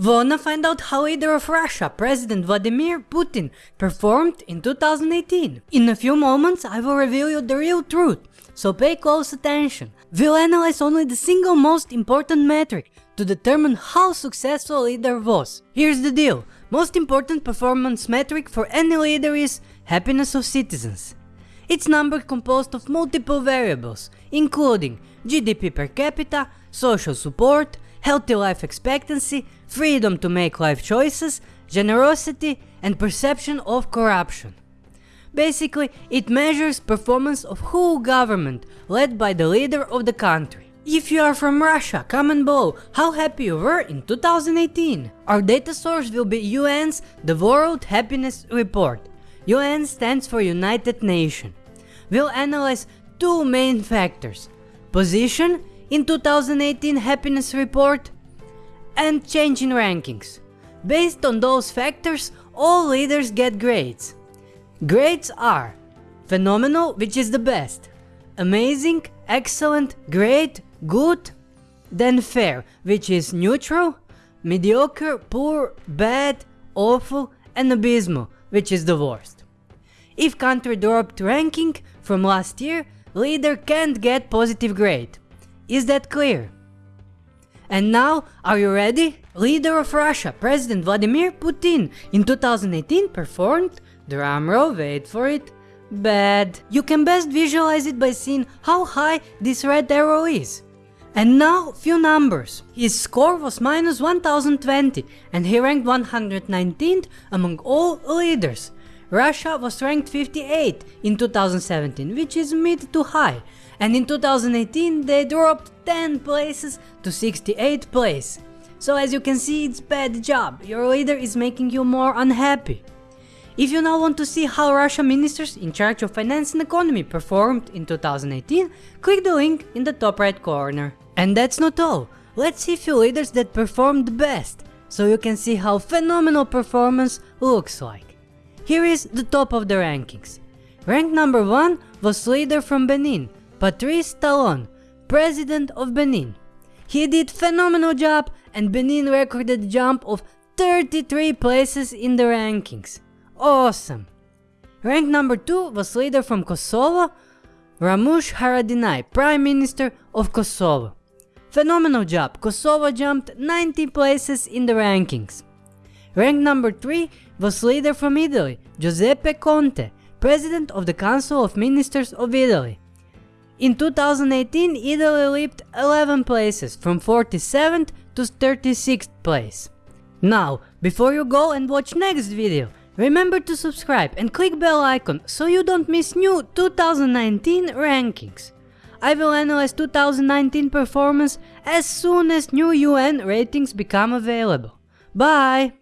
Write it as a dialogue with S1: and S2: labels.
S1: Wanna find out how leader of Russia, President Vladimir Putin, performed in 2018? In a few moments I will reveal you the real truth, so pay close attention. We'll analyze only the single most important metric to determine how successful a leader was. Here's the deal, most important performance metric for any leader is happiness of citizens. It's number composed of multiple variables, including GDP per capita, social support, healthy life expectancy, freedom to make life choices, generosity and perception of corruption. Basically, it measures performance of whole government led by the leader of the country. If you are from Russia, comment below how happy you were in 2018. Our data source will be UN's The World Happiness Report. UN stands for United Nations. We'll analyze two main factors. Position in 2018 happiness report and change in rankings. Based on those factors, all leaders get grades. Grades are phenomenal, which is the best, amazing, excellent, great, good, then fair, which is neutral, mediocre, poor, bad, awful, and abysmal, which is the worst. If country dropped ranking from last year, leader can't get positive grade. Is that clear? And now, are you ready? Leader of Russia, President Vladimir Putin in 2018 performed, drumroll wait for it, bad. You can best visualize it by seeing how high this red arrow is. And now few numbers. His score was minus 1020 and he ranked 119th among all leaders. Russia was ranked 58 in 2017, which is mid to high, and in 2018 they dropped 10 places to 68th place. So as you can see it's bad job, your leader is making you more unhappy. If you now want to see how Russia ministers in charge of finance and economy performed in 2018, click the link in the top right corner. And that's not all, let's see few leaders that performed best, so you can see how phenomenal performance looks like. Here is the top of the rankings. Rank number 1 was leader from Benin, Patrice Talon, president of Benin. He did phenomenal job and Benin recorded a jump of 33 places in the rankings. Awesome! Rank number 2 was leader from Kosovo, Ramush Haradinaj, Prime Minister of Kosovo. Phenomenal job, Kosovo jumped 90 places in the rankings. Rank number 3 was leader from Italy, Giuseppe Conte, President of the Council of Ministers of Italy. In 2018, Italy leaped 11 places, from 47th to 36th place. Now, before you go and watch next video, remember to subscribe and click bell icon so you don't miss new 2019 rankings. I will analyze 2019 performance as soon as new UN ratings become available. Bye!